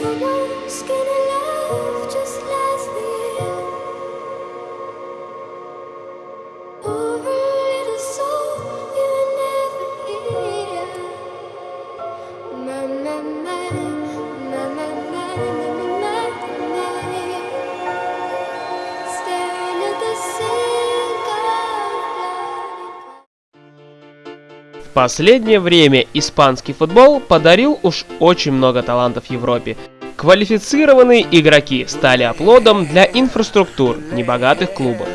the worst skin последнее время испанский футбол подарил уж очень много талантов Европе. Квалифицированные игроки стали оплодом для инфраструктур небогатых клубов.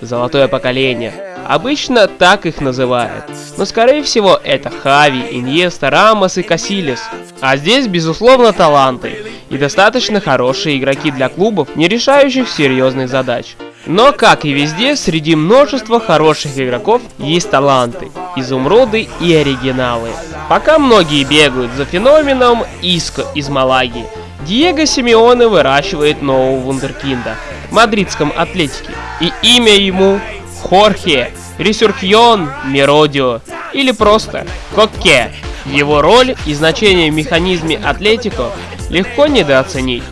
Золотое поколение. Обычно так их называют. Но скорее всего это Хави, Иньеста, Рамос и Касилес. А здесь безусловно таланты и достаточно хорошие игроки для клубов, не решающих серьезных задач. Но, как и везде, среди множества хороших игроков есть таланты, изумруды и оригиналы. Пока многие бегают за феноменом Иско из Малаги, Диего Симеоне выращивает нового вундеркинда в мадридском Атлетике. И имя ему Хорхе Ресурхьон Меродио или просто Коке. Его роль и значение в механизме Атлетико легко недооценить.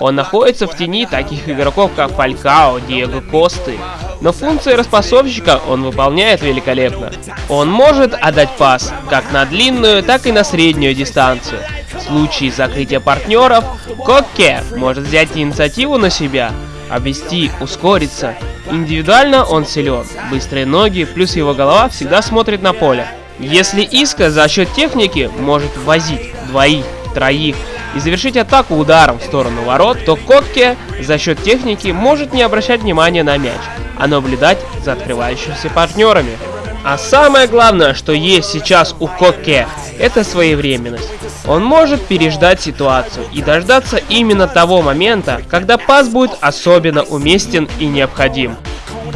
Он находится в тени таких игроков, как Фалькао, Диего Косты. Но функции распасовщика он выполняет великолепно. Он может отдать пас как на длинную, так и на среднюю дистанцию. В случае закрытия партнеров, Коке может взять инициативу на себя, обвести, ускориться. Индивидуально он силен, быстрые ноги, плюс его голова всегда смотрит на поле. Если Иска за счет техники может возить двоих, троих и завершить атаку ударом в сторону ворот, то Котке за счет техники может не обращать внимания на мяч, а наблюдать за открывающимися партнерами. А самое главное, что есть сейчас у Коке, это своевременность. Он может переждать ситуацию и дождаться именно того момента, когда пас будет особенно уместен и необходим.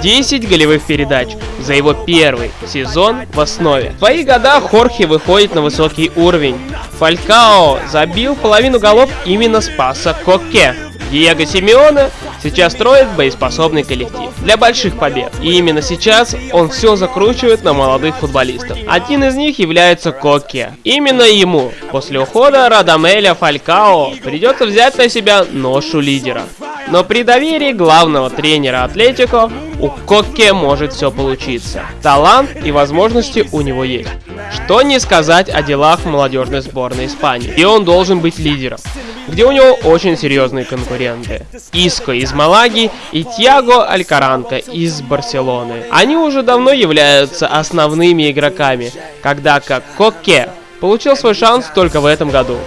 10 голевых передач за его первый сезон в основе. В свои года Хорхе выходит на высокий уровень. Фалькао забил половину голов именно с паса Коке. Диего Симеоне сейчас строит боеспособный коллектив для больших побед. И именно сейчас он все закручивает на молодых футболистов. Один из них является Коке. Именно ему после ухода Радамеля Фалькао придется взять на себя ношу лидера. Но при доверии главного тренера Атлетико у Коке может все получиться. Талант и возможности у него есть. Что не сказать о делах молодежной сборной Испании. И он должен быть лидером где у него очень серьезные конкуренты. Иско из Малаги и Тьяго Алькаранка из Барселоны. Они уже давно являются основными игроками, когда как Коке получил свой шанс только в этом году.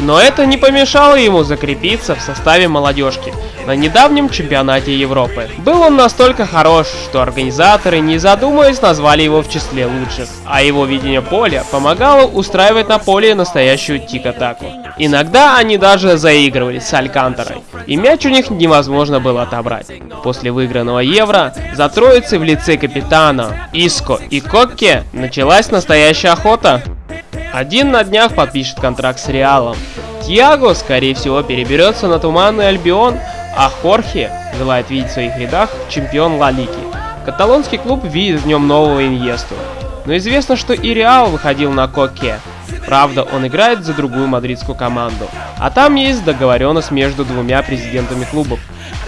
Но это не помешало ему закрепиться в составе молодежки на недавнем чемпионате Европы. Был он настолько хорош, что организаторы, не задумываясь, назвали его в числе лучших, а его видение поля помогало устраивать на поле настоящую тик-атаку. Иногда они даже заигрывали с Альканторой, и мяч у них невозможно было отобрать. После выигранного Евро за троицей в лице капитана Иско и Кокке началась настоящая охота. Один на днях подпишет контракт с Реалом. Тиаго, скорее всего, переберется на Туманный Альбион, а Хорхе желает видеть в своих рядах чемпион Ла Лиги. Каталонский клуб видит в нем нового Иньесту. Но известно, что и Реал выходил на Коке. Правда, он играет за другую мадридскую команду. А там есть договоренность между двумя президентами клубов.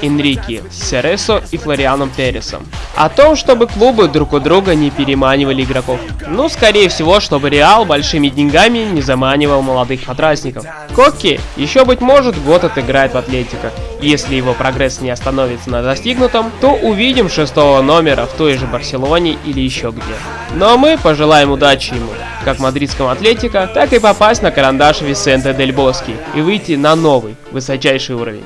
Энрике Сересо и Флорианом Пересом. О том, чтобы клубы друг у друга не переманивали игроков. Ну, скорее всего, чтобы Реал большими деньгами не заманивал молодых подрастников. Кокки еще, быть может, год отыграет в Атлетико. Если его прогресс не остановится на достигнутом, то увидим шестого номера в той же Барселоне или еще где. Ну а мы пожелаем удачи ему, как мадридскому Атлетико, так и попасть на карандаш Висенте Дель Боски и выйти на новый, высочайший уровень.